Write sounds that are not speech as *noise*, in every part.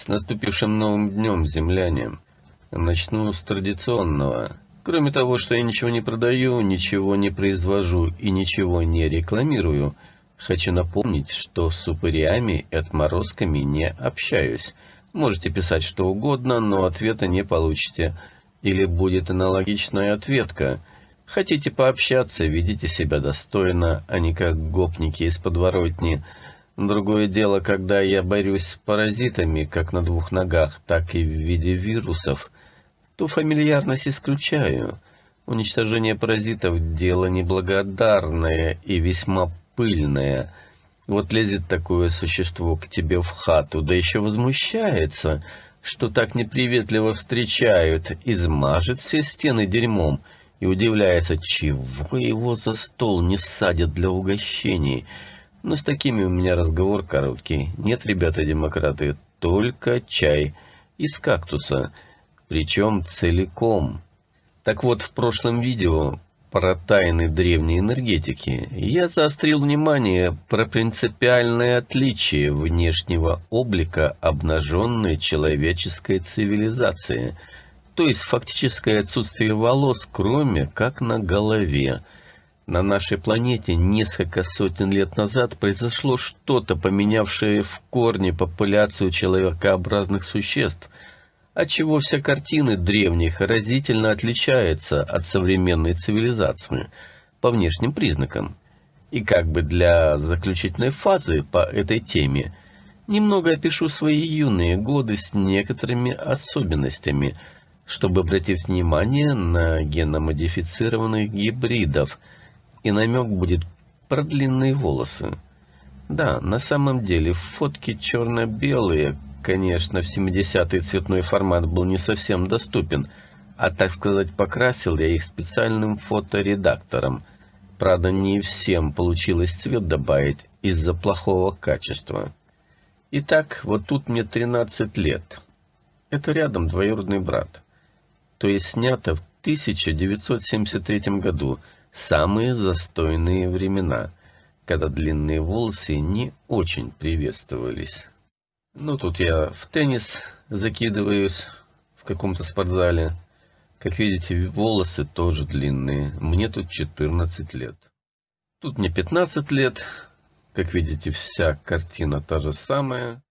С наступившим новым днем, земляне. Начну с традиционного. Кроме того, что я ничего не продаю, ничего не произвожу и ничего не рекламирую, хочу напомнить, что с упырями и отморозками не общаюсь. Можете писать что угодно, но ответа не получите. Или будет аналогичная ответка. Хотите пообщаться, ведите себя достойно, а не как гопники из подворотни – Другое дело, когда я борюсь с паразитами, как на двух ногах, так и в виде вирусов, то фамильярность исключаю. Уничтожение паразитов – дело неблагодарное и весьма пыльное. Вот лезет такое существо к тебе в хату, да еще возмущается, что так неприветливо встречают, измажет все стены дерьмом и удивляется, чего его за стол не садят для угощений – но с такими у меня разговор короткий. Нет, ребята-демократы, только чай из кактуса, причем целиком. Так вот, в прошлом видео про тайны древней энергетики я заострил внимание про принципиальное отличие внешнего облика обнаженной человеческой цивилизации, то есть фактическое отсутствие волос, кроме как на голове – на нашей планете несколько сотен лет назад произошло что-то, поменявшее в корне популяцию человекообразных существ, отчего вся картина древних разительно отличается от современной цивилизации по внешним признакам. И как бы для заключительной фазы по этой теме немного опишу свои юные годы с некоторыми особенностями, чтобы обратить внимание на геномодифицированных гибридов – и намек будет про длинные волосы. Да, на самом деле фотки черно-белые, конечно, в 70-й цветной формат был не совсем доступен, а, так сказать, покрасил я их специальным фоторедактором. Правда, не всем получилось цвет добавить из-за плохого качества. Итак, вот тут мне 13 лет. Это рядом двоюродный брат. То есть снято в 1973 году – самые застойные времена, когда длинные волосы не очень приветствовались. Ну, тут я в теннис закидываюсь в каком-то спортзале. Как видите, волосы тоже длинные. Мне тут 14 лет. Тут мне 15 лет. Как видите, вся картина та же самая.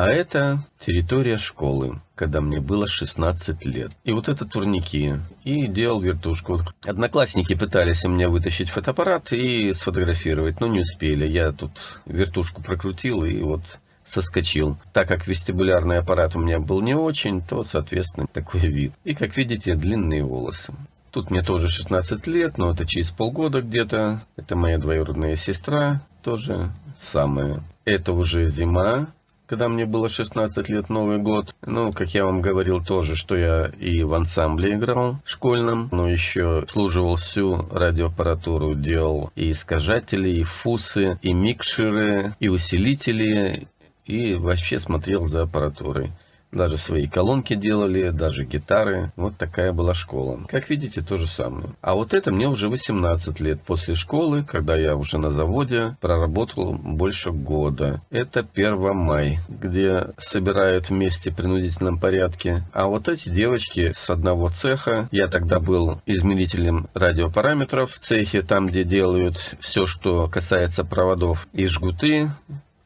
А это территория школы, когда мне было 16 лет. И вот это турники. И делал вертушку. Одноклассники пытались у меня вытащить фотоаппарат и сфотографировать, но не успели. Я тут вертушку прокрутил и вот соскочил. Так как вестибулярный аппарат у меня был не очень, то, соответственно, такой вид. И, как видите, длинные волосы. Тут мне тоже 16 лет, но это через полгода где-то. Это моя двоюродная сестра, тоже самое. Это уже зима, когда мне было 16 лет, Новый год. Ну, как я вам говорил тоже, что я и в ансамбле играл школьном, но еще служивал всю радиоаппаратуру, делал и искажатели, и фусы, и микшеры, и усилители, и вообще смотрел за аппаратурой. Даже свои колонки делали, даже гитары. Вот такая была школа. Как видите, то же самое. А вот это мне уже 18 лет после школы, когда я уже на заводе проработал больше года. Это 1 май, где собирают вместе в принудительном порядке. А вот эти девочки с одного цеха, я тогда был измерителем радиопараметров в цехе, там, где делают все, что касается проводов и жгуты,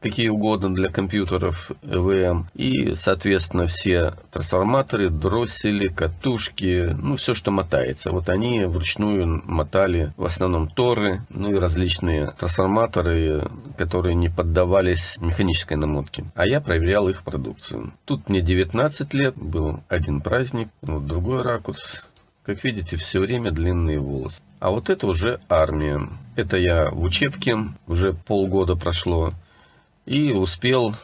какие угодно для компьютеров ЭВМ. И, соответственно, все трансформаторы, дроссели, катушки, ну, все, что мотается. Вот они вручную мотали в основном торы, ну и различные трансформаторы, которые не поддавались механической намотке. А я проверял их продукцию. Тут мне 19 лет, был один праздник, вот другой ракурс. Как видите, все время длинные волосы. А вот это уже армия. Это я в учебке, уже полгода прошло и успел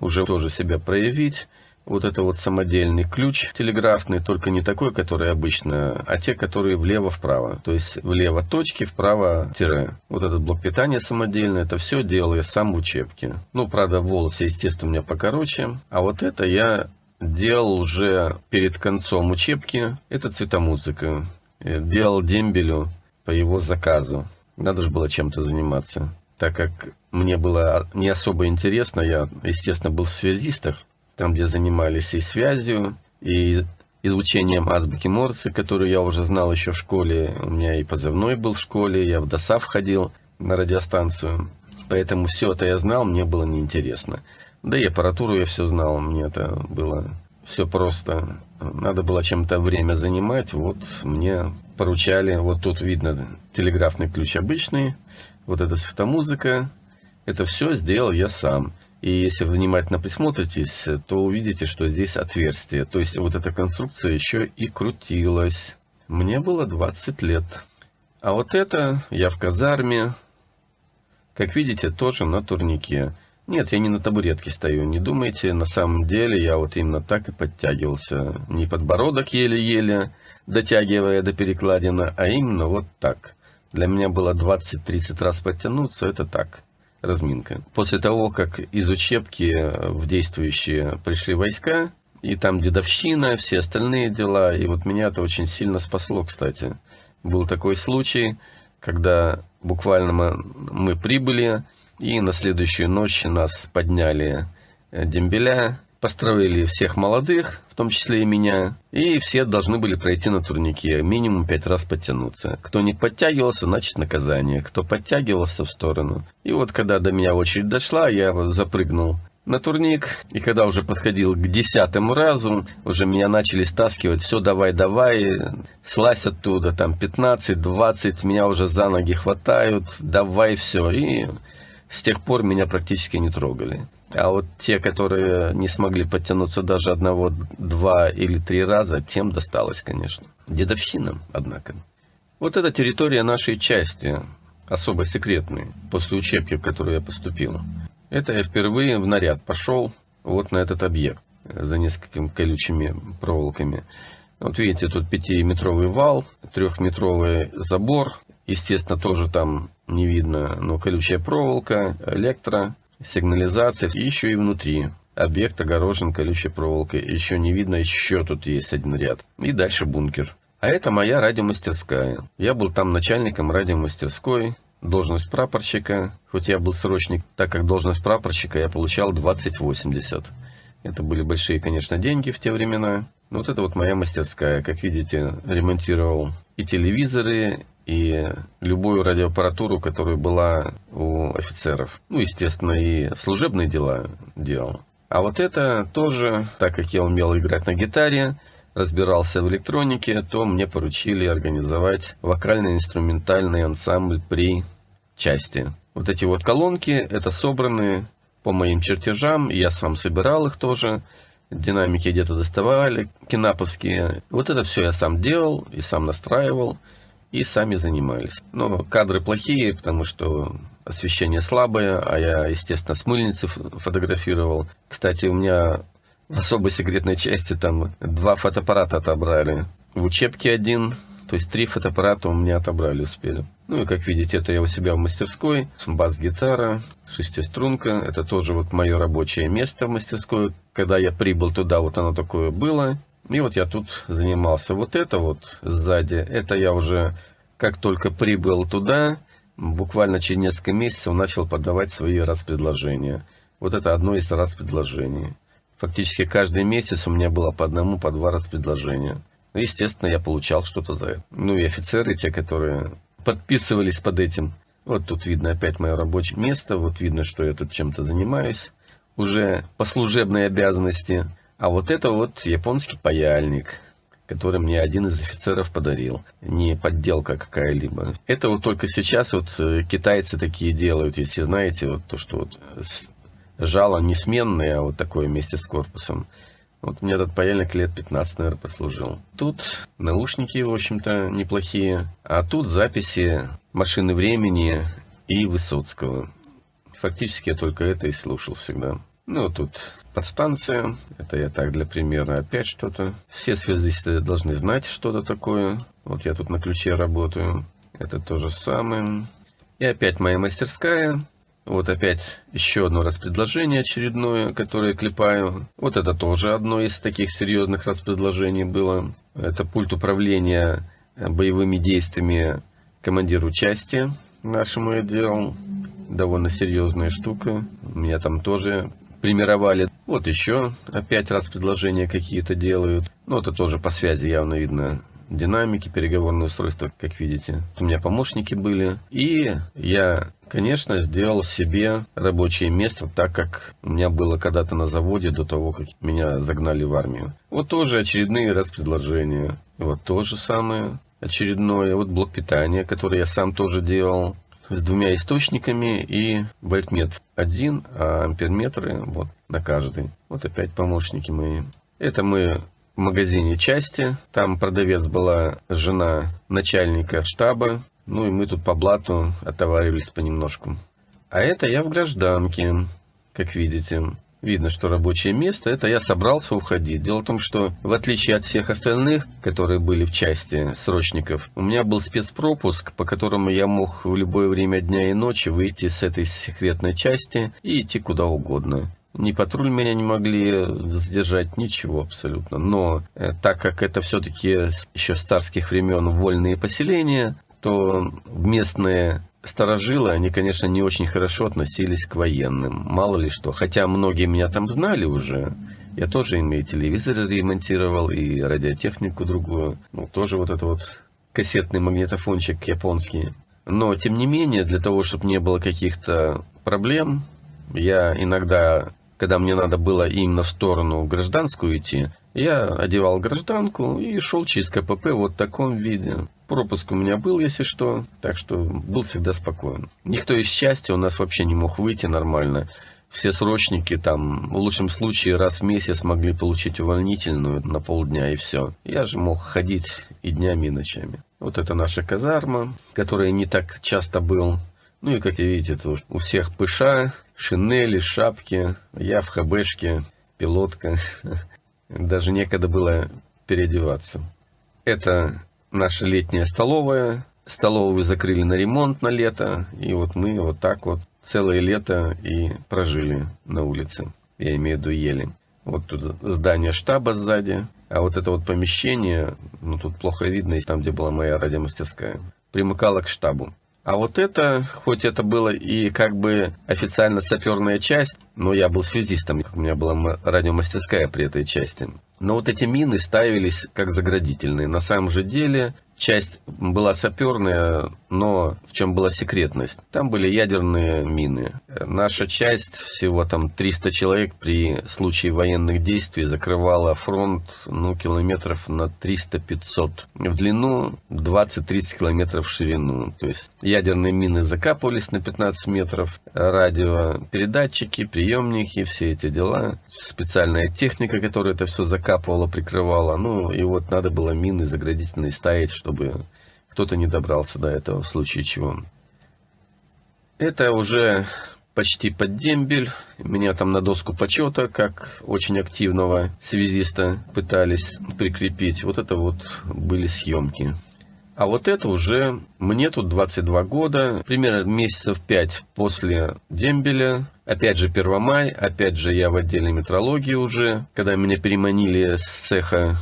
уже тоже себя проявить. Вот это вот самодельный ключ телеграфный, только не такой, который обычно, а те, которые влево-вправо. То есть влево точки, вправо тире. Вот этот блок питания самодельный, это все делал я сам в учебке. Ну, правда, волосы, естественно, у меня покороче. А вот это я делал уже перед концом учебки. Это цветомузыка. Делал дембелю по его заказу. Надо же было чем-то заниматься так как мне было не особо интересно, я, естественно, был в связистах, там, где занимались и связью, и изучением азбуки Морse, которую я уже знал еще в школе. У меня и позывной был в школе, я в ДОСАВ ходил на радиостанцию. Поэтому все это я знал, мне было неинтересно. Да и аппаратуру я все знал, мне это было все просто. Надо было чем-то время занимать, вот мне поручали, вот тут видно телеграфный ключ обычный, вот эта светомузыка, это все сделал я сам. И если внимательно присмотритесь, то увидите, что здесь отверстие. То есть вот эта конструкция еще и крутилась. Мне было 20 лет. А вот это я в казарме. Как видите, тоже на турнике. Нет, я не на табуретке стою, не думайте. На самом деле я вот именно так и подтягивался. Не подбородок еле-еле, дотягивая до перекладина, а именно вот так. Для меня было 20-30 раз подтянуться, это так разминка. После того, как из учебки в действующие пришли войска, и там дедовщина, все остальные дела, и вот меня это очень сильно спасло, кстати. Был такой случай, когда буквально мы, мы прибыли, и на следующую ночь нас подняли э, дембеля, построили всех молодых, в том числе и меня, и все должны были пройти на турнике, минимум пять раз подтянуться. Кто не подтягивался, значит наказание, кто подтягивался в сторону. И вот когда до меня очередь дошла, я запрыгнул на турник, и когда уже подходил к десятому разу, уже меня начали стаскивать, все, давай, давай, слазь оттуда, там 15-20, меня уже за ноги хватают, давай все, и с тех пор меня практически не трогали. А вот те, которые не смогли подтянуться даже одного, два или три раза, тем досталось, конечно. Дедовщина, однако. Вот эта территория нашей части, особо секретной, после учебки, в которую я поступил. Это я впервые в наряд пошел вот на этот объект за несколькими колючими проволоками. Вот видите, тут пятиметровый вал, трехметровый забор. Естественно, тоже там не видно, но колючая проволока, электро, сигнализация. Еще и внутри. Объект огорожен колючей проволокой. Еще не видно, еще тут есть один ряд. И дальше бункер. А это моя радиомастерская. Я был там начальником радиомастерской. Должность прапорщика. Хоть я был срочник, так как должность прапорщика я получал 2080. Это были большие, конечно, деньги в те времена. Но вот это вот моя мастерская. Как видите, ремонтировал и телевизоры, и любую радиоаппаратуру, которая была у офицеров. Ну, естественно, и служебные дела делал. А вот это тоже, так как я умел играть на гитаре, разбирался в электронике, то мне поручили организовать вокально-инструментальный ансамбль при части. Вот эти вот колонки, это собраны по моим чертежам, я сам собирал их тоже, динамики где-то доставали, кинаповские. Вот это все я сам делал и сам настраивал и сами занимались. Но кадры плохие, потому что освещение слабое, а я, естественно, с мыльницы фотографировал. Кстати, у меня в особой секретной части там два фотоаппарата отобрали. В учебке один, то есть три фотоаппарата у меня отобрали, успели. Ну и как видите, это я у себя в мастерской. Бас-гитара, шестиструнка. Это тоже вот мое рабочее место в мастерской. Когда я прибыл туда, вот оно такое было. И вот я тут занимался. Вот это вот сзади, это я уже как только прибыл туда, буквально через несколько месяцев начал подавать свои распредложения. Вот это одно из распредложений. Фактически каждый месяц у меня было по одному, по два распредложения. Ну, естественно, я получал что-то за это. Ну и офицеры, те, которые подписывались под этим. Вот тут видно опять мое рабочее место, вот видно, что я тут чем-то занимаюсь. Уже по служебной обязанности. А вот это вот японский паяльник, который мне один из офицеров подарил. Не подделка какая-либо. Это вот только сейчас вот э, китайцы такие делают, если знаете, вот то, что вот жало не сменное, а вот такое вместе с корпусом. Вот мне этот паяльник лет 15, наверное, послужил. Тут наушники, в общем-то, неплохие. А тут записи «Машины времени» и Высоцкого. Фактически я только это и слушал всегда. Ну, тут подстанция. Это я так для примера опять что-то. Все связисты должны знать что-то такое. Вот я тут на ключе работаю. Это то же самое. И опять моя мастерская. Вот опять еще одно распредложение очередное, которое клепаю. Вот это тоже одно из таких серьезных распредложений было. Это пульт управления боевыми действиями командиру части нашему я делал. Довольно серьезная штука. У меня там тоже примировали. Вот еще опять раз предложения какие-то делают. Ну, это тоже по связи явно видно динамики, переговорные устройства, как видите. У меня помощники были. И я, конечно, сделал себе рабочее место, так как у меня было когда-то на заводе до того, как меня загнали в армию. Вот тоже очередные раз предложения. Вот то же самое очередное. Вот блок питания, который я сам тоже делал с двумя источниками и вольтмет один, а амперметры вот на каждый. Вот опять помощники мои. Это мы в магазине части. Там продавец была жена начальника штаба. Ну и мы тут по блату отоваривались понемножку. А это я в гражданке, как видите. Видно, что рабочее место. Это я собрался уходить. Дело в том, что в отличие от всех остальных, которые были в части срочников, у меня был спецпропуск, по которому я мог в любое время дня и ночи выйти с этой секретной части и идти куда угодно. Ни патруль меня не могли задержать, ничего абсолютно. Но э, так как это все-таки еще с царских времен вольные поселения, то местные сторожилы, они, конечно, не очень хорошо относились к военным. Мало ли что. Хотя многие меня там знали уже. Я тоже им телевизор ремонтировал, и радиотехнику другую. Ну, тоже вот это вот кассетный магнитофончик японский. Но, тем не менее, для того, чтобы не было каких-то проблем, я иногда когда мне надо было именно в сторону гражданскую идти, я одевал гражданку и шел через КПП вот в таком виде. Пропуск у меня был, если что, так что был всегда спокоен. Никто из счастья у нас вообще не мог выйти нормально. Все срочники там в лучшем случае раз в месяц могли получить увольнительную на полдня и все. Я же мог ходить и днями, и ночами. Вот это наша казарма, которая не так часто был. Ну и как видите, тут у всех пыша, шинели, шапки, я в хбшке, пилотка. *laughs* Даже некогда было переодеваться. Это наша летняя столовая. Столовую закрыли на ремонт на лето. И вот мы вот так вот целое лето и прожили на улице. Я имею в виду ели. Вот тут здание штаба сзади. А вот это вот помещение, ну тут плохо видно, там, где была моя радиомастерская, примыкало к штабу. А вот это, хоть это было и как бы официально саперная часть, но я был связистом, у меня была радиомастерская при этой части. Но вот эти мины ставились как заградительные. На самом же деле часть была саперная, но в чем была секретность? Там были ядерные мины. Наша часть, всего там 300 человек при случае военных действий закрывала фронт ну, километров на 300-500 в длину, 20-30 километров в ширину. То есть ядерные мины закапывались на 15 метров, радиопередатчики, приемники, все эти дела. Специальная техника, которая это все закапывала, прикрывала. Ну и вот надо было мины заградительные ставить, чтобы кто-то не добрался до этого в случае чего. Это уже почти под дембель. Меня там на доску почета, как очень активного связиста, пытались прикрепить. Вот это вот были съемки. А вот это уже мне тут 22 года, примерно месяцев 5 после дембеля. Опять же Первомай, опять же я в отделе метрологии уже, когда меня переманили с цеха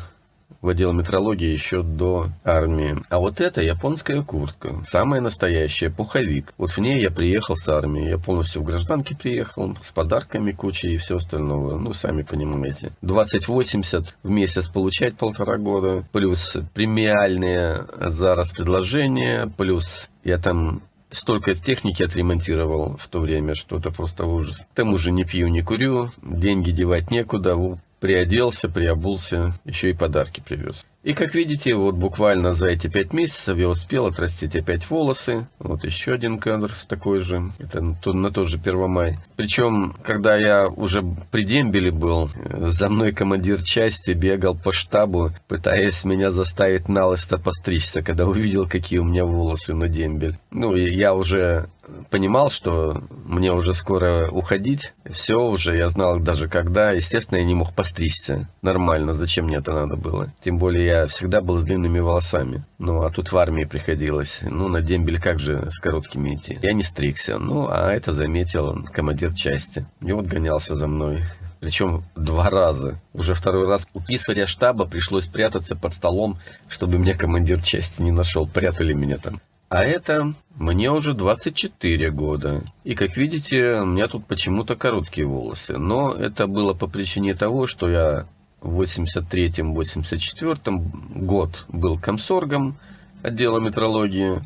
в отдел метрологии еще до армии. А вот это японская куртка, самая настоящая, пуховик. Вот в ней я приехал с армии, я полностью в гражданке приехал, с подарками кучей и все остальное. Ну, сами понимаете. 2080 в месяц получать полтора года, плюс премиальные за распредложение, плюс я там столько техники отремонтировал в то время, что это просто ужас. К тому же не пью, не курю, деньги девать некуда, вот приоделся, приобулся, еще и подарки привез. И как видите, вот буквально за эти пять месяцев я успел отрастить опять волосы. Вот еще один кадр с такой же. Это на тот же Первомай. Причем, когда я уже при дембеле был, за мной командир части бегал по штабу, пытаясь меня заставить налысто постричься, когда увидел, какие у меня волосы на дембель. Ну, я уже понимал, что мне уже скоро уходить. Все уже, я знал даже когда. Естественно, я не мог постричься нормально. Зачем мне это надо было? Тем более я всегда был с длинными волосами. Ну, а тут в армии приходилось. Ну, на дембель как же с короткими идти? Я не стригся. Ну, а это заметил командир части. И вот гонялся за мной. Причем два раза. Уже второй раз у писаря штаба пришлось прятаться под столом, чтобы меня командир части не нашел. Прятали меня там. А это мне уже 24 года. И как видите, у меня тут почему-то короткие волосы. Но это было по причине того, что я в 83-84 год был комсоргом отдела метрологии.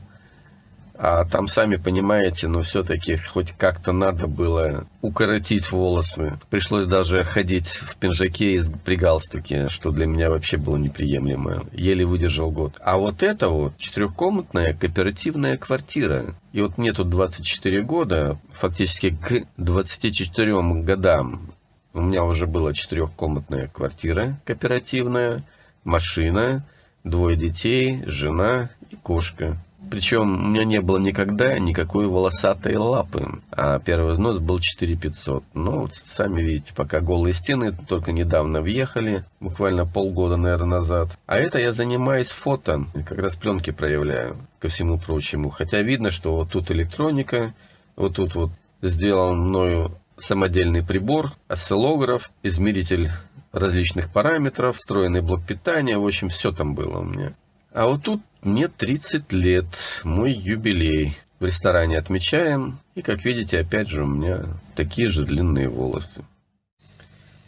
А там, сами понимаете, но все-таки хоть как-то надо было укоротить волосы. Пришлось даже ходить в пинжаке и при галстуке, что для меня вообще было неприемлемо. Еле выдержал год. А вот это вот четырехкомнатная кооперативная квартира. И вот мне тут 24 года, фактически к 24 годам у меня уже была четырехкомнатная квартира кооперативная, машина, двое детей, жена и кошка. Причем у меня не было никогда никакой волосатой лапы, а первый взнос был 4500. Но вот сами видите, пока голые стены только недавно въехали, буквально полгода, наверное, назад. А это я занимаюсь фото, как раз пленки проявляю, ко всему прочему. Хотя видно, что вот тут электроника, вот тут вот сделан мною самодельный прибор, осциллограф, измеритель различных параметров, встроенный блок питания, в общем, все там было у меня. А вот тут мне 30 лет, мой юбилей. В ресторане отмечаем, и, как видите, опять же у меня такие же длинные волосы.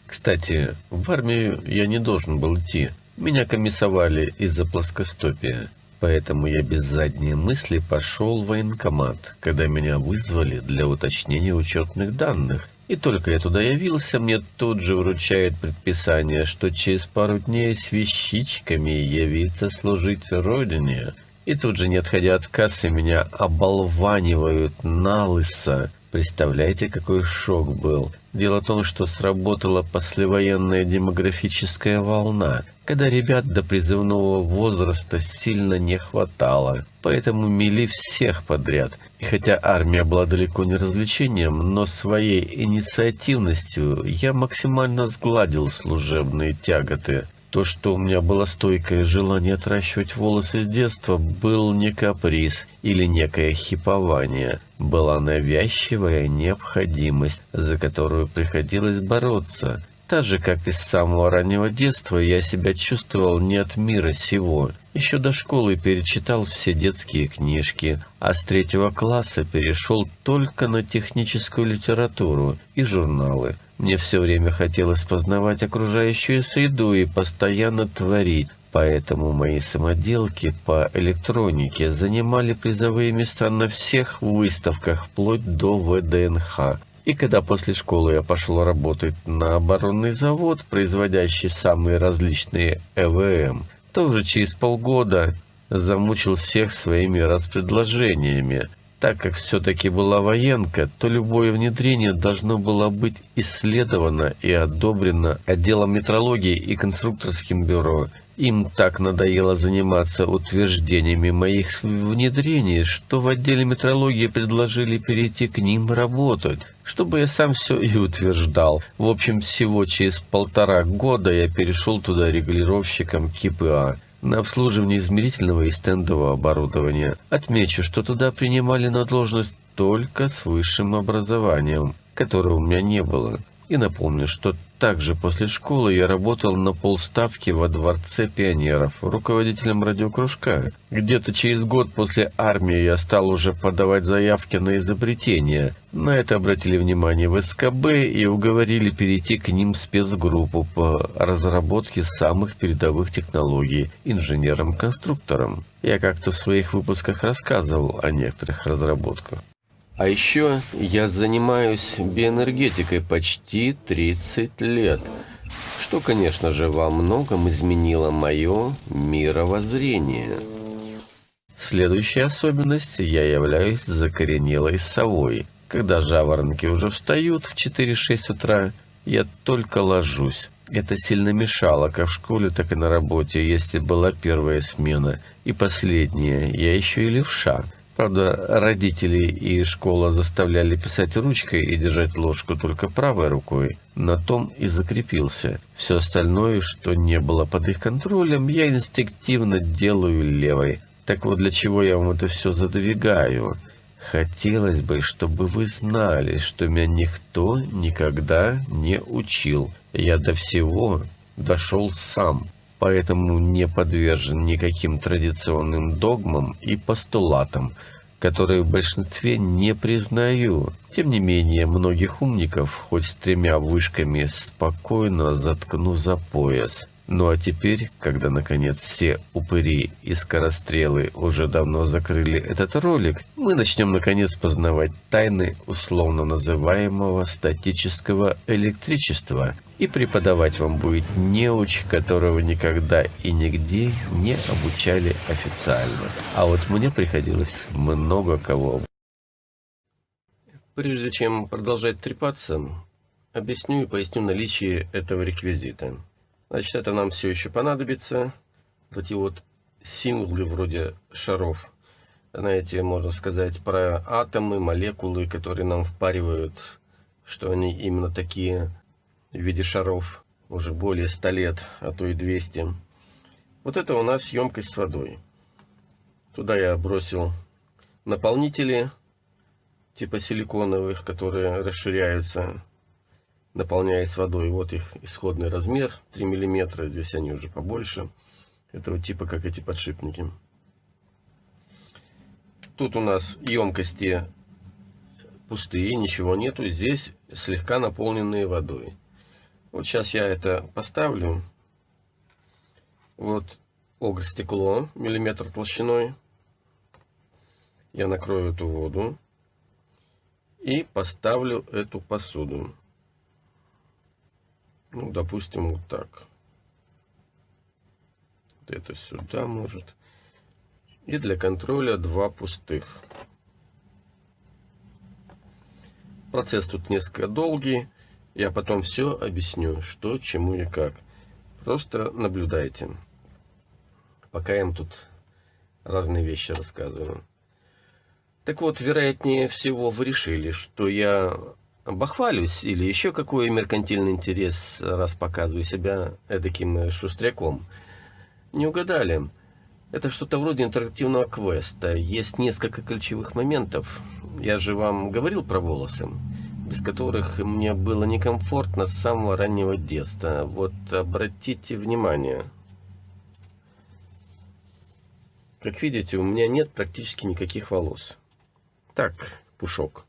Кстати, в армию я не должен был идти. Меня комиссовали из-за плоскостопия. Поэтому я без задней мысли пошел в военкомат, когда меня вызвали для уточнения учетных данных. И только я туда явился, мне тут же вручает предписание, что через пару дней с вещичками явиться служить Родине. И тут же, не отходя от кассы, меня оболванивают на лысо. Представляете, какой шок был. Дело в том, что сработала послевоенная демографическая волна, когда ребят до призывного возраста сильно не хватало, поэтому мели всех подряд. И хотя армия была далеко не развлечением, но своей инициативностью я максимально сгладил служебные тяготы. То, что у меня было стойкое желание отращивать волосы с детства, был не каприз или некое хипование. Была навязчивая необходимость, за которую приходилось бороться. Так же, как и с самого раннего детства, я себя чувствовал не от мира сего. Еще до школы перечитал все детские книжки, а с третьего класса перешел только на техническую литературу и журналы. Мне все время хотелось познавать окружающую среду и постоянно творить, поэтому мои самоделки по электронике занимали призовые места на всех выставках, вплоть до ВДНХ. И когда после школы я пошел работать на оборонный завод, производящий самые различные ЭВМ, то уже через полгода замучил всех своими распредложениями, так как все-таки была военка, то любое внедрение должно было быть исследовано и одобрено отделом метрологии и конструкторским бюро. Им так надоело заниматься утверждениями моих внедрений, что в отделе метрологии предложили перейти к ним работать, чтобы я сам все и утверждал. В общем, всего через полтора года я перешел туда регулировщиком КПА на обслуживание измерительного и стендового оборудования. Отмечу, что туда принимали на должность только с высшим образованием, которого у меня не было. И напомню, что также после школы я работал на полставки во Дворце пионеров, руководителем радиокружка. Где-то через год после армии я стал уже подавать заявки на изобретение. На это обратили внимание в СКБ и уговорили перейти к ним спецгруппу по разработке самых передовых технологий инженером-конструктором. Я как-то в своих выпусках рассказывал о некоторых разработках. А еще я занимаюсь биоэнергетикой почти 30 лет, что, конечно же, во многом изменило мое мировоззрение. Следующая особенность – я являюсь закоренелой совой. Когда жаворонки уже встают в 4-6 утра, я только ложусь. Это сильно мешало как в школе, так и на работе, если была первая смена. И последняя, я еще и левша – Правда, родители и школа заставляли писать ручкой и держать ложку только правой рукой. На том и закрепился. Все остальное, что не было под их контролем, я инстинктивно делаю левой. Так вот, для чего я вам это все задвигаю? Хотелось бы, чтобы вы знали, что меня никто никогда не учил. Я до всего дошел сам. Поэтому не подвержен никаким традиционным догмам и постулатам, которые в большинстве не признаю. Тем не менее, многих умников, хоть с тремя вышками, спокойно заткну за пояс – ну а теперь, когда наконец все упыри и скорострелы уже давно закрыли этот ролик, мы начнем наконец познавать тайны условно называемого статического электричества. И преподавать вам будет неуч, которого никогда и нигде не обучали официально. А вот мне приходилось много кого. Прежде чем продолжать трепаться, объясню и поясню наличие этого реквизита. Значит, это нам все еще понадобится. Вот эти вот символы вроде шаров. Знаете, можно сказать про атомы, молекулы, которые нам впаривают, что они именно такие в виде шаров. Уже более 100 лет, а то и 200. Вот это у нас емкость с водой. Туда я бросил наполнители, типа силиконовых, которые расширяются наполняясь водой. Вот их исходный размер 3 мм, здесь они уже побольше. Это вот типа как эти подшипники. Тут у нас емкости пустые, ничего нету. Здесь слегка наполненные водой. Вот сейчас я это поставлю. Вот огр стекло, миллиметр толщиной. Я накрою эту воду и поставлю эту посуду. Ну, допустим, вот так. Вот это сюда может. И для контроля два пустых. Процесс тут несколько долгий. Я потом все объясню, что, чему и как. Просто наблюдайте. Пока я им тут разные вещи рассказываю. Так вот, вероятнее всего, вы решили, что я бахвалюсь или еще какой меркантильный интерес, раз показываю себя таким шустряком. Не угадали. Это что-то вроде интерактивного квеста. Есть несколько ключевых моментов. Я же вам говорил про волосы, без которых мне было некомфортно с самого раннего детства. Вот обратите внимание. Как видите, у меня нет практически никаких волос. Так, пушок.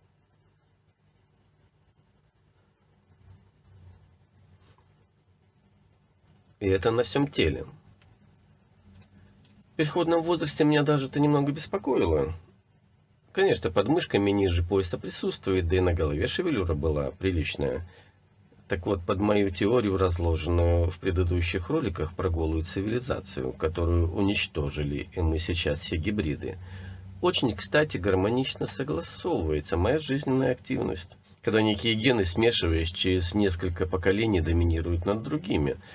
И это на всем теле. В переходном возрасте меня даже это немного беспокоило. Конечно, под мышками ниже пояса присутствует, да и на голове шевелюра была приличная. Так вот, под мою теорию, разложенную в предыдущих роликах про голую цивилизацию, которую уничтожили, и мы сейчас все гибриды, очень, кстати, гармонично согласовывается моя жизненная активность, когда некие гены, смешиваясь через несколько поколений, доминируют над другими –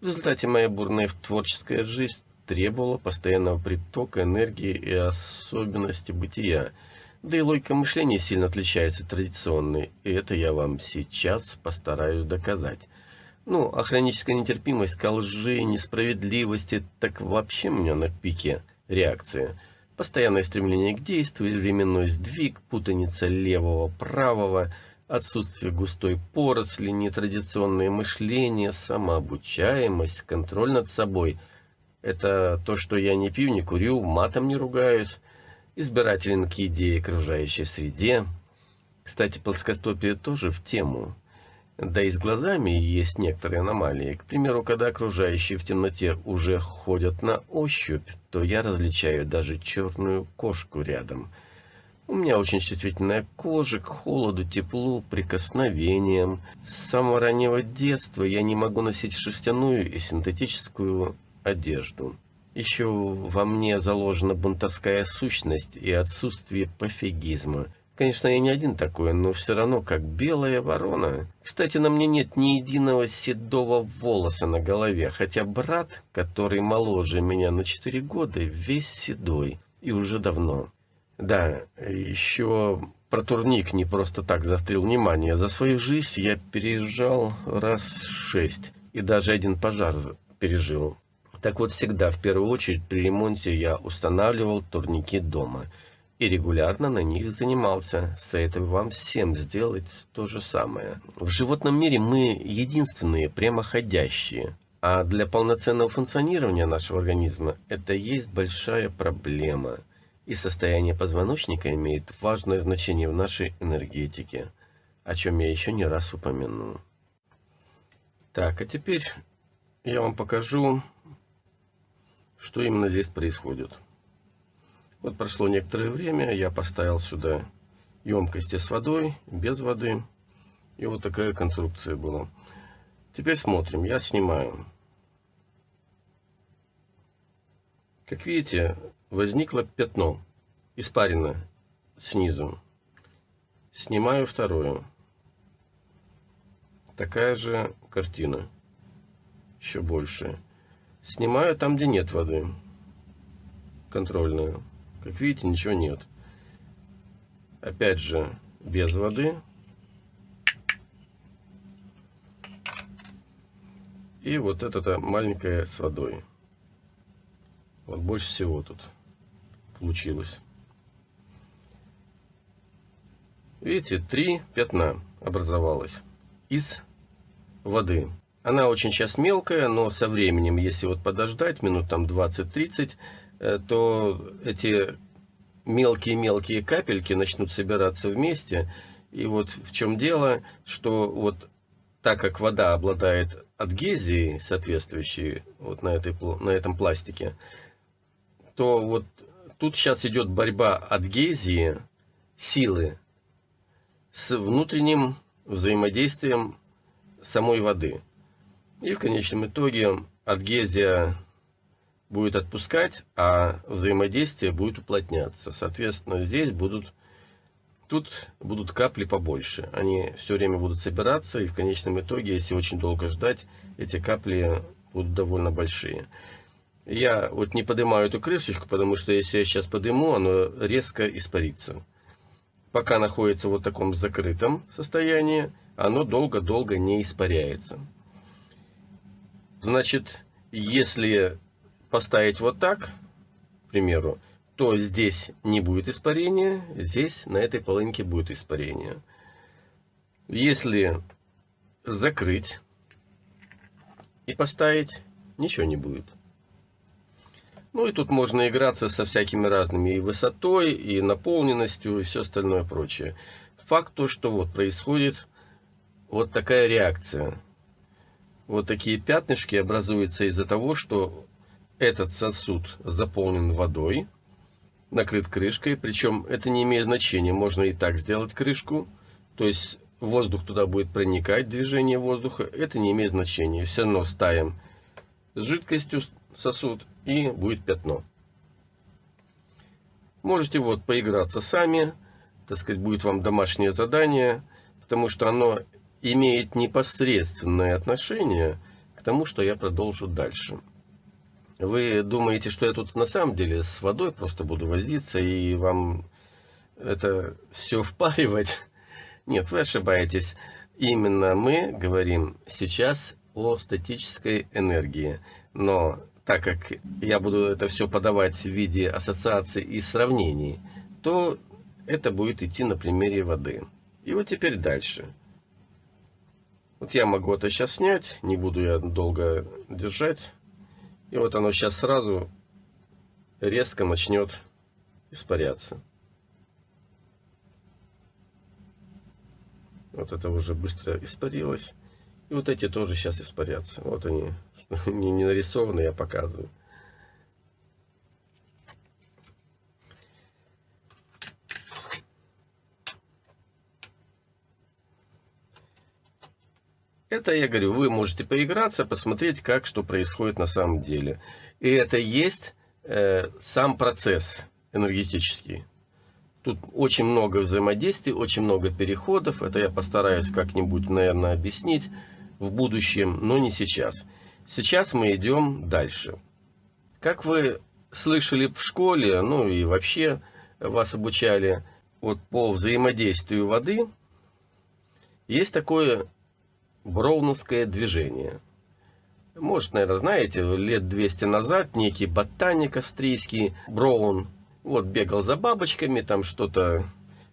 в результате моя бурная творческая жизнь требовала постоянного притока энергии и особенности бытия. Да и логика мышления сильно отличается от традиционной, и это я вам сейчас постараюсь доказать. Ну, а хроническая нетерпимость к лжи, несправедливости, так вообще у меня на пике реакция. Постоянное стремление к действию, временной сдвиг, путаница левого-правого – отсутствие густой поросли, нетрадиционное мышление, самообучаемость, контроль над собой. Это то, что я не пью, не курю, матом не ругаюсь, избирателен к идее окружающей среде. Кстати, плоскостопие тоже в тему. Да и с глазами есть некоторые аномалии. К примеру, когда окружающие в темноте уже ходят на ощупь, то я различаю даже черную кошку рядом – у меня очень чувствительная кожа к холоду, теплу, прикосновениям. С самого раннего детства я не могу носить шерстяную и синтетическую одежду. Еще во мне заложена бунтовская сущность и отсутствие пофигизма. Конечно, я не один такой, но все равно как белая ворона. Кстати, на мне нет ни единого седого волоса на голове, хотя брат, который моложе меня на 4 года, весь седой и уже давно. Да, еще про турник не просто так застрял внимание. За свою жизнь я переезжал раз шесть и даже один пожар пережил. Так вот, всегда, в первую очередь, при ремонте я устанавливал турники дома и регулярно на них занимался. Советую вам всем сделать то же самое. В животном мире мы единственные прямоходящие, А для полноценного функционирования нашего организма это есть большая проблема. И состояние позвоночника имеет важное значение в нашей энергетике, о чем я еще не раз упомяну. Так, а теперь я вам покажу, что именно здесь происходит. Вот прошло некоторое время, я поставил сюда емкости с водой, без воды. И вот такая конструкция была. Теперь смотрим, я снимаю. Как видите, возникло пятно, испарено снизу. Снимаю второе. Такая же картина, еще больше. Снимаю там, где нет воды, контрольную. Как видите, ничего нет. Опять же, без воды. И вот это маленькая с водой. Вот больше всего тут получилось. Видите, три пятна образовалось из воды. Она очень сейчас мелкая, но со временем, если вот подождать минут там 20-30, э, то эти мелкие-мелкие капельки начнут собираться вместе. И вот в чем дело, что вот так как вода обладает адгезией соответствующей вот на, этой, на этом пластике, то вот тут сейчас идет борьба адгезии, силы, с внутренним взаимодействием самой воды. И в конечном итоге адгезия будет отпускать, а взаимодействие будет уплотняться. Соответственно, здесь будут, тут будут капли побольше. Они все время будут собираться, и в конечном итоге, если очень долго ждать, эти капли будут довольно большие. Я вот не поднимаю эту крышечку, потому что если я сейчас подниму, оно резко испарится. Пока находится вот в таком закрытом состоянии, оно долго-долго не испаряется. Значит, если поставить вот так, к примеру, то здесь не будет испарения, здесь на этой половинке будет испарение. Если закрыть и поставить, ничего не будет. Ну и тут можно играться со всякими разными и высотой, и наполненностью, и все остальное прочее. Факт то, что вот происходит вот такая реакция. Вот такие пятнышки образуются из-за того, что этот сосуд заполнен водой, накрыт крышкой, причем это не имеет значения, можно и так сделать крышку, то есть воздух туда будет проникать, движение воздуха, это не имеет значения. Все равно ставим с жидкостью сосуд и будет пятно. Можете вот поиграться сами, так сказать, будет вам домашнее задание, потому что оно имеет непосредственное отношение к тому, что я продолжу дальше. Вы думаете, что я тут на самом деле с водой просто буду возиться и вам это все впаривать? Нет, вы ошибаетесь. Именно мы говорим сейчас о статической энергии. Но так как я буду это все подавать в виде ассоциаций и сравнений, то это будет идти на примере воды. И вот теперь дальше. Вот я могу это сейчас снять, не буду я долго держать. И вот оно сейчас сразу резко начнет испаряться. Вот это уже быстро испарилось. И вот эти тоже сейчас испарятся. Вот они, *laughs* не, не нарисованы, я показываю. Это, я говорю, вы можете поиграться, посмотреть, как что происходит на самом деле. И это есть э, сам процесс энергетический. Тут очень много взаимодействий, очень много переходов. Это я постараюсь как-нибудь, наверное, объяснить в будущем, но не сейчас. Сейчас мы идем дальше. Как вы слышали в школе, ну и вообще вас обучали вот по взаимодействию воды, есть такое броуновское движение. Может, наверное, знаете, лет 200 назад некий ботаник австрийский Броун вот бегал за бабочками, там что-то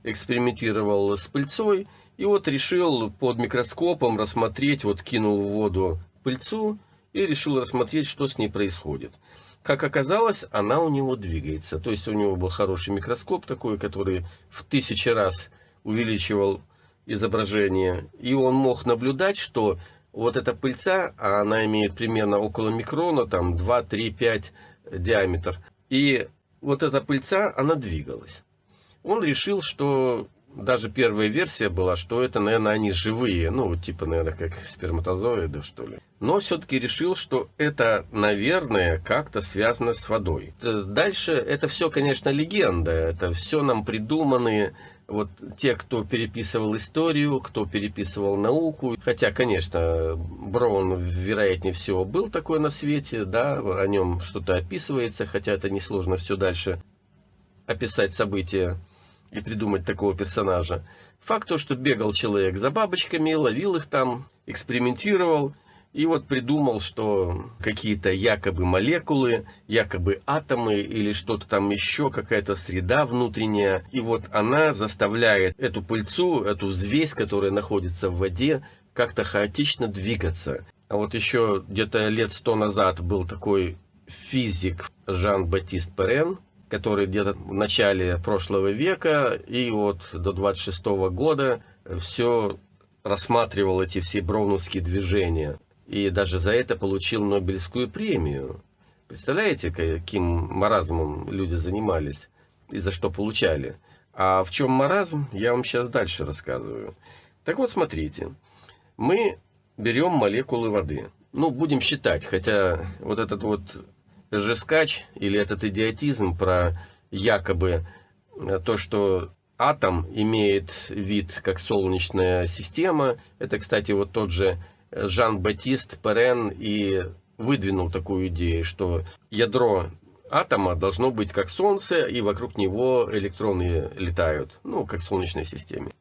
экспериментировал с пыльцой, и вот решил под микроскопом рассмотреть, вот кинул в воду пыльцу и решил рассмотреть, что с ней происходит. Как оказалось, она у него двигается. То есть у него был хороший микроскоп такой, который в тысячи раз увеличивал изображение. И он мог наблюдать, что вот эта пыльца, а она имеет примерно около микрона, там 2, 3, 5 диаметр. И вот эта пыльца, она двигалась. Он решил, что даже первая версия была, что это, наверное, они живые, ну, типа, наверное, как сперматозоиды, что ли. Но все-таки решил, что это, наверное, как-то связано с водой. Дальше это все, конечно, легенда, это все нам придуманные вот те, кто переписывал историю, кто переписывал науку. Хотя, конечно, Браун, вероятнее всего, был такой на свете, да, о нем что-то описывается, хотя это несложно все дальше описать события и придумать такого персонажа. Факт то, что бегал человек за бабочками, ловил их там, экспериментировал, и вот придумал, что какие-то якобы молекулы, якобы атомы или что-то там еще, какая-то среда внутренняя. И вот она заставляет эту пыльцу, эту взвесь, которая находится в воде, как-то хаотично двигаться. А вот еще где-то лет сто назад был такой физик Жан-Батист Перен, который где-то в начале прошлого века и вот до 26 -го года все рассматривал эти все броуновские движения. И даже за это получил Нобелевскую премию. Представляете, каким маразмом люди занимались и за что получали? А в чем маразм, я вам сейчас дальше рассказываю. Так вот, смотрите. Мы берем молекулы воды. Ну, будем считать, хотя вот этот вот жескач или этот идиотизм про якобы э, то, что атом имеет вид как солнечная система. Это, кстати, вот тот же Жан-Батист Перен и выдвинул такую идею, что ядро атома должно быть как Солнце, и вокруг него электроны летают, ну, как в Солнечной системе.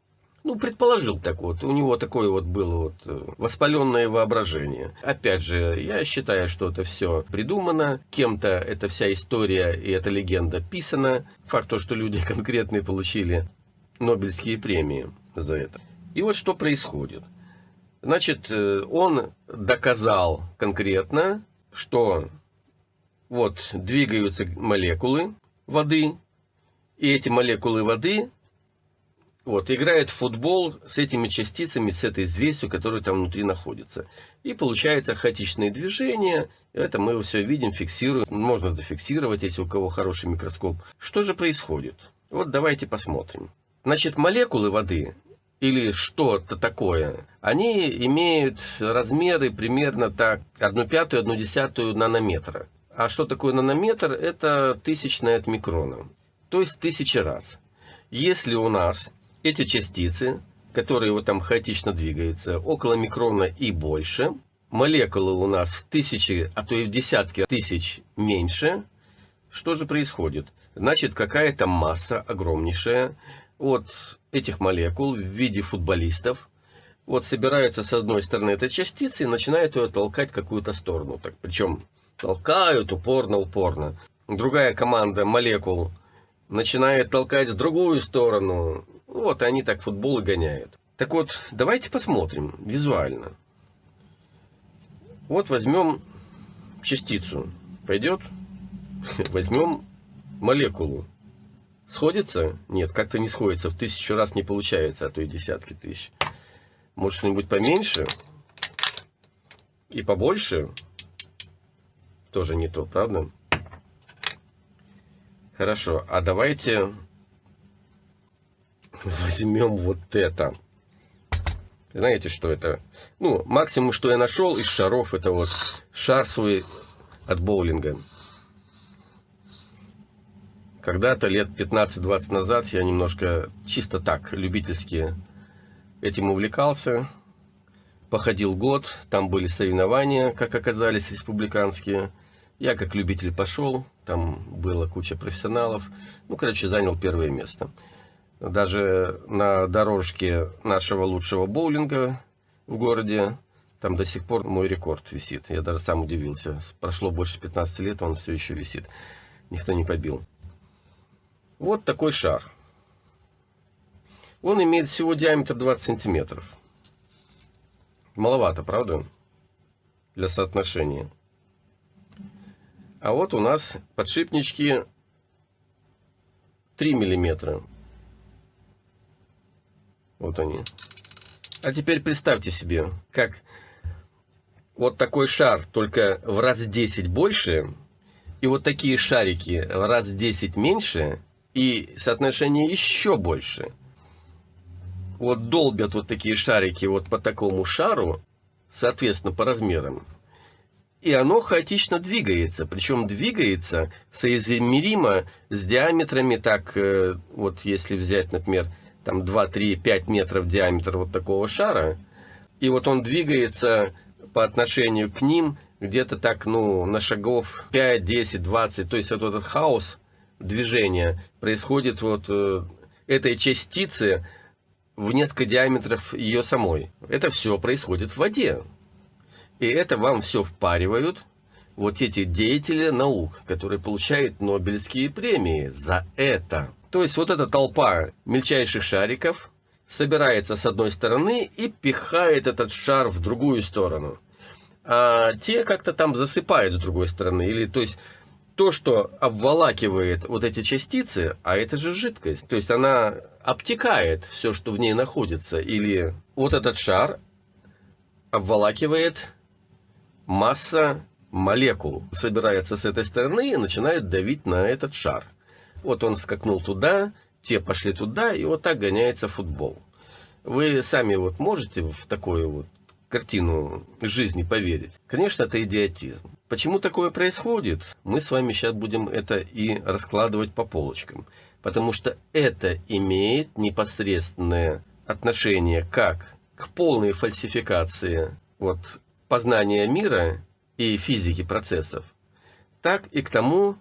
Ну, предположил так вот. У него такое вот было вот э, воспаленное воображение. Опять же, я считаю, что это все придумано. Кем-то эта вся история и эта легенда писана. Факт то, что люди *laughs* конкретные получили Нобелевские премии за это. И вот что происходит. Значит, э, он доказал конкретно, что вот двигаются молекулы воды, и эти молекулы воды вот, играет футбол с этими частицами, с этой взвесью, которая там внутри находится. И получается хаотичные движения. Это мы все видим, фиксируем. Можно зафиксировать, если у кого хороший микроскоп. Что же происходит? Вот давайте посмотрим. Значит, молекулы воды или что-то такое, они имеют размеры примерно так 1 пятую, 1 десятую нанометра. А что такое нанометр? Это тысячная от микрона. То есть тысяча раз. Если у нас эти частицы, которые вот там хаотично двигаются, около микрона и больше, молекулы у нас в тысячи, а то и в десятки тысяч меньше, что же происходит? Значит, какая-то масса огромнейшая от этих молекул в виде футболистов, вот собираются с одной стороны этой частицы и начинают ее толкать в какую-то сторону. Так, причем толкают упорно-упорно. Другая команда молекул начинает толкать в другую сторону. Вот они так футбол и гоняют. Так вот, давайте посмотрим визуально. Вот возьмем частицу. Пойдет? *laughs* Возьмем молекулу. Сходится? Нет, как-то не сходится. В тысячу раз не получается, а то и десятки тысяч. Может, что-нибудь поменьше? И побольше? Тоже не то, правда? Хорошо, а давайте возьмем вот это. Знаете, что это? Ну, максимум, что я нашел из шаров, это вот шар свой от боулинга. Когда-то, лет 15-20 назад, я немножко чисто так, любительски этим увлекался. Походил год, там были соревнования, как оказались, республиканские. Я как любитель пошел, там была куча профессионалов. Ну, короче, занял первое место. Даже на дорожке нашего лучшего боулинга в городе, там до сих пор мой рекорд висит. Я даже сам удивился. Прошло больше 15 лет, он все еще висит. Никто не побил. Вот такой шар. Он имеет всего диаметр 20 сантиметров. Маловато, правда? для соотношения. А вот у нас подшипнички 3 миллиметра. Вот они. А теперь представьте себе, как вот такой шар, только в раз 10 больше, и вот такие шарики в раз 10 меньше, и соотношение еще больше. Вот долбят вот такие шарики вот по такому шару, соответственно, по размерам. И оно хаотично двигается, причем двигается соизмеримо с диаметрами, так э, вот если взять, например, там 2, 3, 5 метров диаметр вот такого шара, и вот он двигается по отношению к ним где-то так, ну, на шагов 5, 10, 20. То есть вот этот хаос движения происходит вот э, этой частицы в несколько диаметров ее самой. Это все происходит в воде. И это вам все впаривают вот эти деятели наук, которые получают Нобелевские премии за это. То есть вот эта толпа мельчайших шариков собирается с одной стороны и пихает этот шар в другую сторону а те как-то там засыпают с другой стороны. Или, то есть, то, что обволакивает вот эти частицы, а это же жидкость, то есть она обтекает все, что в ней находится. Или вот этот шар обволакивает масса молекул, собирается с этой стороны и начинает давить на этот шар. Вот он скакнул туда, те пошли туда, и вот так гоняется футбол. Вы сами вот можете в такое вот картину жизни поверить. Конечно, это идиотизм. Почему такое происходит? Мы с вами сейчас будем это и раскладывать по полочкам. Потому что это имеет непосредственное отношение как к полной фальсификации вот, познания мира и физики процессов, так и к тому,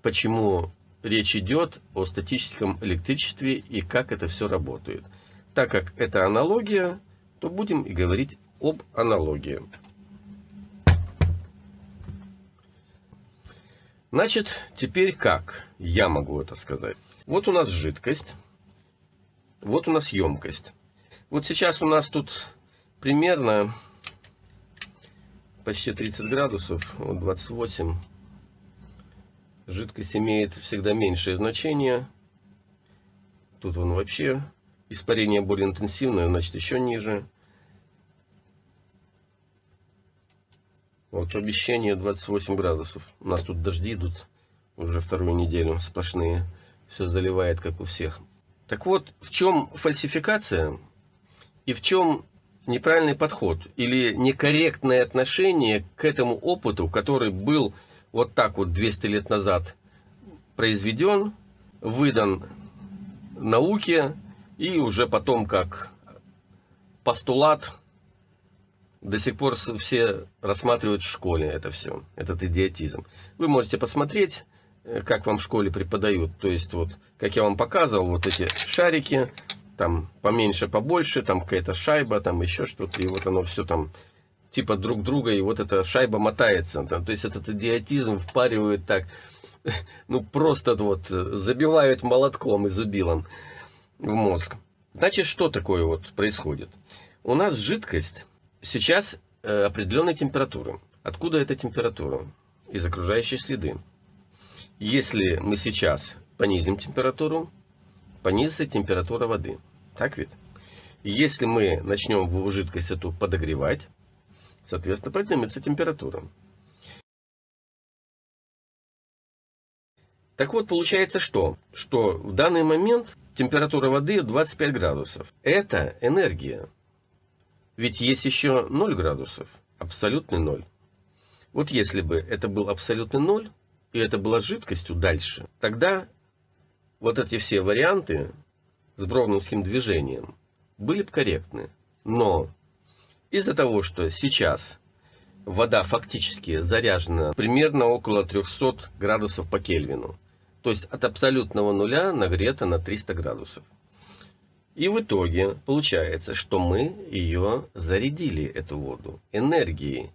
почему речь идет о статическом электричестве и как это все работает. Так как это аналогия, то будем и говорить об аналогии. Значит, теперь как я могу это сказать? Вот у нас жидкость, вот у нас емкость. Вот сейчас у нас тут примерно почти 30 градусов, вот 28. Жидкость имеет всегда меньшее значение. Тут он вообще испарение более интенсивное, значит еще ниже. Вот обещание 28 градусов. У нас тут дожди идут уже вторую неделю сплошные. Все заливает, как у всех. Так вот, в чем фальсификация и в чем неправильный подход или некорректное отношение к этому опыту, который был вот так вот 200 лет назад произведен, выдан науке и уже потом как постулат до сих пор все рассматривают в школе это все, этот идиотизм. Вы можете посмотреть, э, как вам в школе преподают. То есть, вот, как я вам показывал, вот эти шарики, там поменьше, побольше, там какая-то шайба, там еще что-то, и вот оно все там типа друг друга, и вот эта шайба мотается. Там, то есть, этот идиотизм впаривают так, *laughs* ну, просто вот забивают молотком и зубилом в мозг. Значит, что такое вот происходит? У нас жидкость Сейчас э, определенная температура. Откуда эта температура? Из окружающей среды. Если мы сейчас понизим температуру, понизится температура воды. Так ведь? Если мы начнем жидкость эту подогревать, соответственно, поднимется температура. Так вот, получается что? Что в данный момент температура воды 25 градусов. Это энергия. Ведь есть еще 0 градусов, абсолютный ноль. Вот если бы это был абсолютный ноль, и это была жидкостью дальше, тогда вот эти все варианты с броуновским движением были бы корректны. Но из-за того, что сейчас вода фактически заряжена примерно около 300 градусов по Кельвину, то есть от абсолютного нуля нагрета на 300 градусов. И в итоге получается, что мы ее зарядили, эту воду, энергией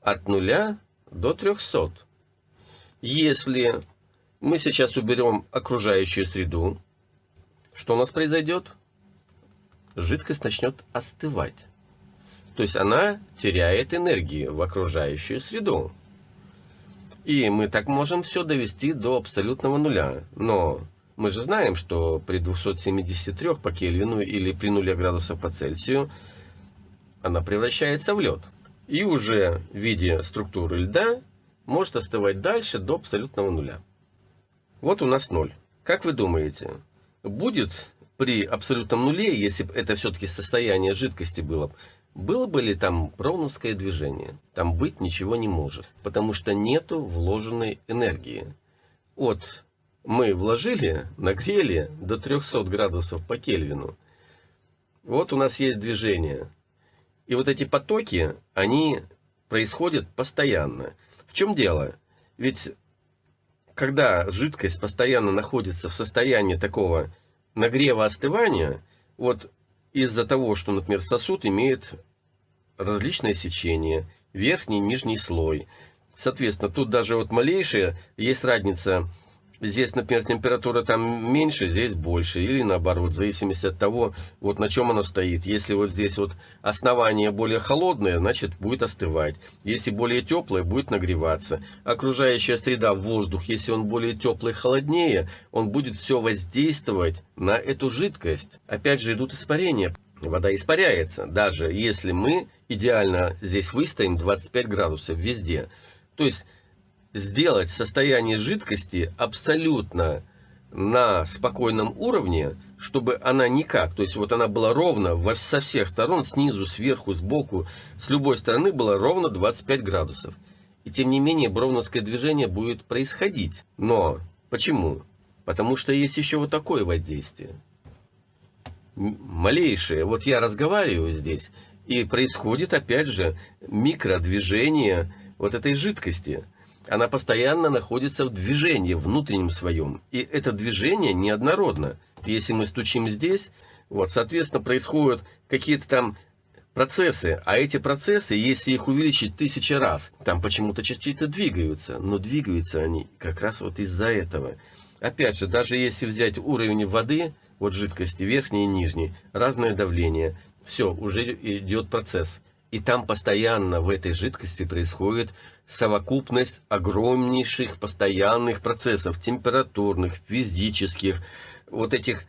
от нуля до 300. Если мы сейчас уберем окружающую среду, что у нас произойдет? Жидкость начнет остывать. То есть она теряет энергии в окружающую среду. И мы так можем все довести до абсолютного нуля. Но мы же знаем, что при 273 по Кельвину или при нуле градусов по Цельсию она превращается в лед. И уже в виде структуры льда может остывать дальше до абсолютного нуля. Вот у нас ноль. Как вы думаете, будет при абсолютном нуле, если бы это все-таки состояние жидкости было, было бы ли там броуновское движение? Там быть ничего не может, потому что нету вложенной энергии. Вот мы вложили, нагрели до 300 градусов по Кельвину. Вот у нас есть движение. И вот эти потоки, они происходят постоянно. В чем дело? Ведь когда жидкость постоянно находится в состоянии такого нагрева остывания, вот из-за того, что, например, сосуд имеет различное сечение, верхний и нижний слой. Соответственно, тут даже вот малейшая есть разница Здесь, например, температура там меньше, здесь больше, или наоборот, в зависимости от того, вот на чем оно стоит. Если вот здесь вот основание более холодное, значит будет остывать. Если более теплое, будет нагреваться. Окружающая среда, воздух, если он более теплый, холоднее, он будет все воздействовать на эту жидкость. Опять же идут испарения. Вода испаряется, даже если мы идеально здесь выстоим 25 градусов везде. То есть сделать состояние жидкости абсолютно на спокойном уровне, чтобы она никак, то есть вот она была ровно во, со всех сторон, снизу, сверху, сбоку, с любой стороны было ровно 25 градусов. И тем не менее бровновское движение будет происходить. Но почему? Потому что есть еще вот такое воздействие. Малейшее. Вот я разговариваю здесь, и происходит опять же микродвижение вот этой жидкости она постоянно находится в движении внутреннем своем. И это движение неоднородно. Если мы стучим здесь, вот, соответственно, происходят какие-то там процессы. А эти процессы, если их увеличить тысячи раз, там почему-то частицы двигаются. Но двигаются они как раз вот из-за этого. Опять же, даже если взять уровень воды, вот жидкости, верхней и нижней, разное давление, все, уже идет процесс. И там постоянно в этой жидкости происходит совокупность огромнейших постоянных процессов, температурных, физических, вот этих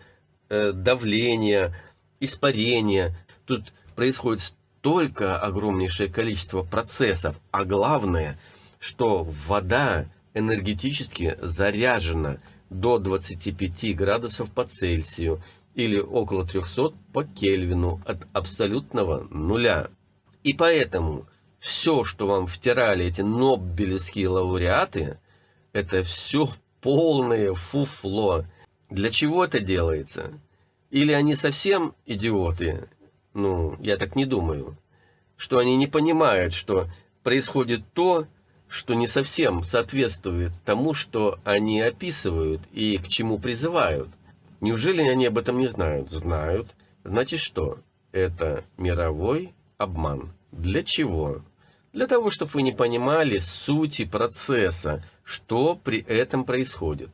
э, давления, испарения. Тут происходит столько огромнейшее количество процессов, а главное, что вода энергетически заряжена до 25 градусов по Цельсию или около 300 по Кельвину от абсолютного нуля. И поэтому все, что вам втирали эти нобелевские лауреаты, это все полное фуфло. Для чего это делается? Или они совсем идиоты? Ну, я так не думаю. Что они не понимают, что происходит то, что не совсем соответствует тому, что они описывают и к чему призывают. Неужели они об этом не знают? Знают. Значит что? Это мировой обман. Для чего? Для того, чтобы вы не понимали сути процесса, что при этом происходит.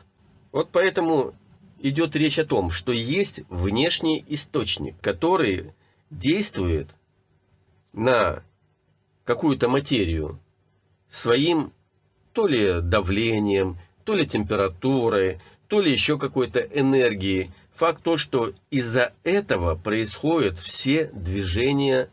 Вот поэтому идет речь о том, что есть внешний источник, который действует на какую-то материю своим то ли давлением, то ли температурой, то ли еще какой-то энергией. Факт то, что из-за этого происходят все движения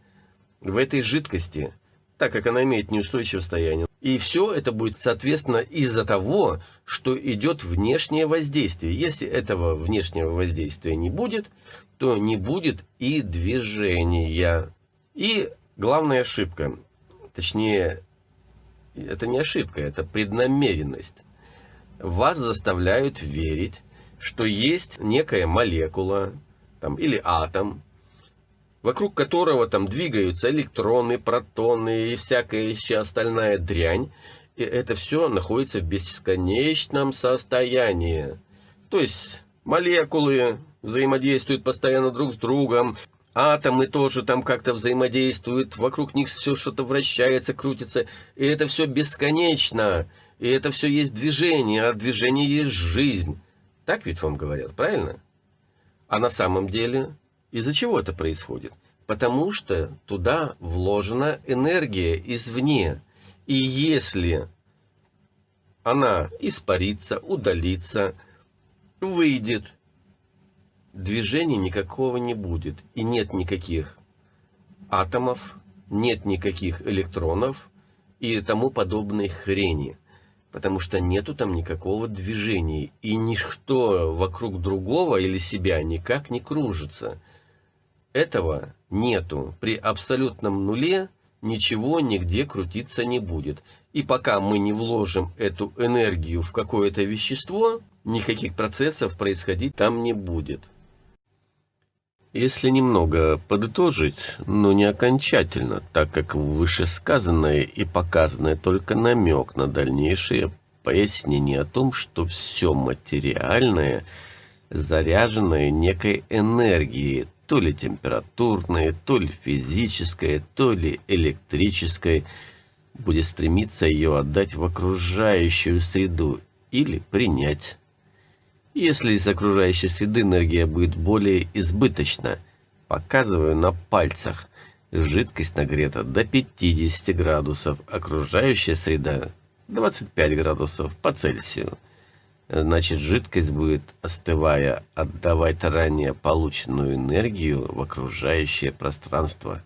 в этой жидкости, так как она имеет неустойчивое состояние. И все это будет, соответственно, из-за того, что идет внешнее воздействие. Если этого внешнего воздействия не будет, то не будет и движения. И главная ошибка, точнее, это не ошибка, это преднамеренность. Вас заставляют верить, что есть некая молекула там, или атом, вокруг которого там двигаются электроны, протоны и всякая еще остальная дрянь. И это все находится в бесконечном состоянии. То есть молекулы взаимодействуют постоянно друг с другом, атомы тоже там как-то взаимодействуют, вокруг них все что-то вращается, крутится, и это все бесконечно, и это все есть движение, а движение есть жизнь. Так ведь вам говорят, правильно? А на самом деле из-за чего это происходит? Потому что туда вложена энергия извне. И если она испарится, удалится, выйдет, движения никакого не будет. И нет никаких атомов, нет никаких электронов и тому подобной хрени. Потому что нету там никакого движения. И ничто вокруг другого или себя никак не кружится. Этого нету. При абсолютном нуле ничего нигде крутиться не будет. И пока мы не вложим эту энергию в какое-то вещество, никаких процессов происходить там не будет. Если немного подытожить, но не окончательно, так как вышесказанное и показанное только намек на дальнейшее пояснение о том, что все материальное заряженное некой энергией, то ли температурной, то ли физической, то ли электрической, будет стремиться ее отдать в окружающую среду или принять. Если из окружающей среды энергия будет более избыточна, показываю на пальцах, жидкость нагрета до 50 градусов, окружающая среда 25 градусов по Цельсию. Значит, жидкость будет, остывая, отдавать ранее полученную энергию в окружающее пространство.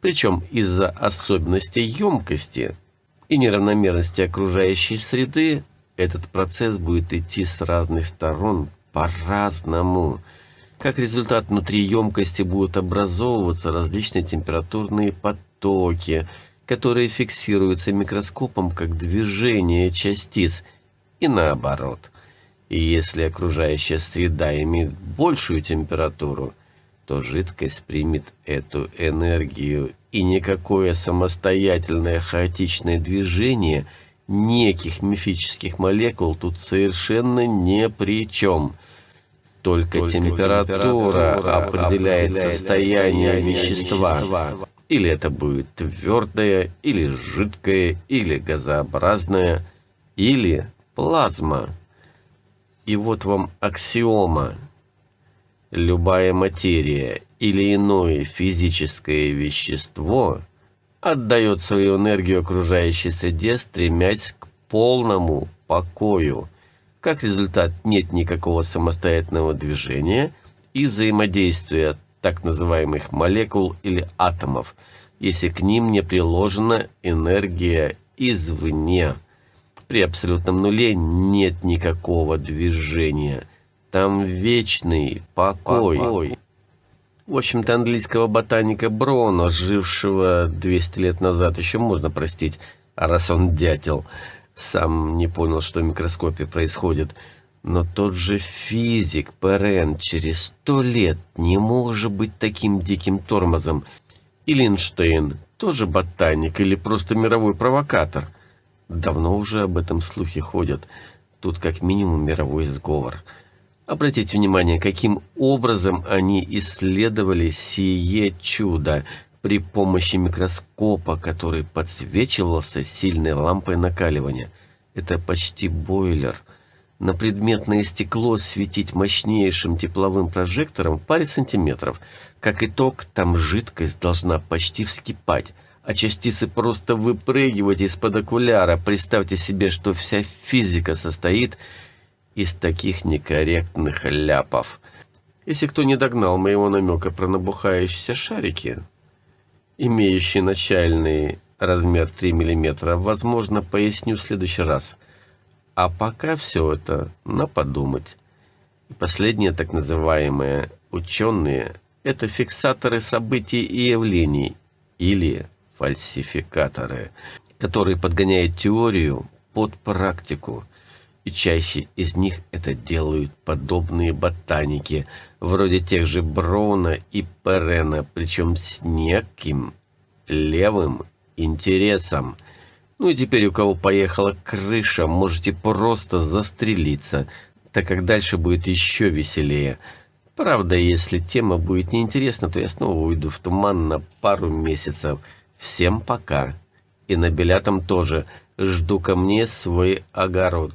Причем из-за особенностей емкости и неравномерности окружающей среды этот процесс будет идти с разных сторон по-разному. Как результат, внутри емкости будут образовываться различные температурные потоки, которые фиксируются микроскопом как движение частиц, и наоборот. И если окружающая среда имеет большую температуру, то жидкость примет эту энергию, и никакое самостоятельное хаотичное движение – неких мифических молекул тут совершенно ни при чем. Только, Только температура, температура определяет, определяет состояние вещества. вещества. Или это будет твердое, или жидкое, или газообразное, или плазма. И вот вам аксиома. Любая материя или иное физическое вещество – отдает свою энергию окружающей среде, стремясь к полному покою. Как результат, нет никакого самостоятельного движения и взаимодействия так называемых молекул или атомов, если к ним не приложена энергия извне. При абсолютном нуле нет никакого движения. Там вечный покой. покой. В общем-то, английского ботаника Броуна, жившего 200 лет назад, еще можно простить, а раз он дятел, сам не понял, что в микроскопе происходит. Но тот же физик Перен через сто лет не может быть таким диким тормозом. И Линштейн, тоже ботаник или просто мировой провокатор. Давно уже об этом слухи ходят. Тут как минимум мировой сговор. Обратите внимание, каким образом они исследовали сие чудо при помощи микроскопа, который подсвечивался сильной лампой накаливания. Это почти бойлер. На предметное стекло светить мощнейшим тепловым прожектором паре сантиметров. Как итог, там жидкость должна почти вскипать, а частицы просто выпрыгивать из-под окуляра. Представьте себе, что вся физика состоит из таких некорректных ляпов. Если кто не догнал моего намека про набухающиеся шарики, имеющие начальный размер 3 мм, возможно, поясню в следующий раз. А пока все это на подумать. И последние так называемые ученые – это фиксаторы событий и явлений или фальсификаторы, которые подгоняют теорию под практику – и чаще из них это делают подобные ботаники, вроде тех же Броуна и Перена, причем с неким левым интересом. Ну и теперь у кого поехала крыша, можете просто застрелиться, так как дальше будет еще веселее. Правда, если тема будет неинтересна, то я снова уйду в туман на пару месяцев. Всем пока. И на билятам тоже. Жду ко мне свой огород.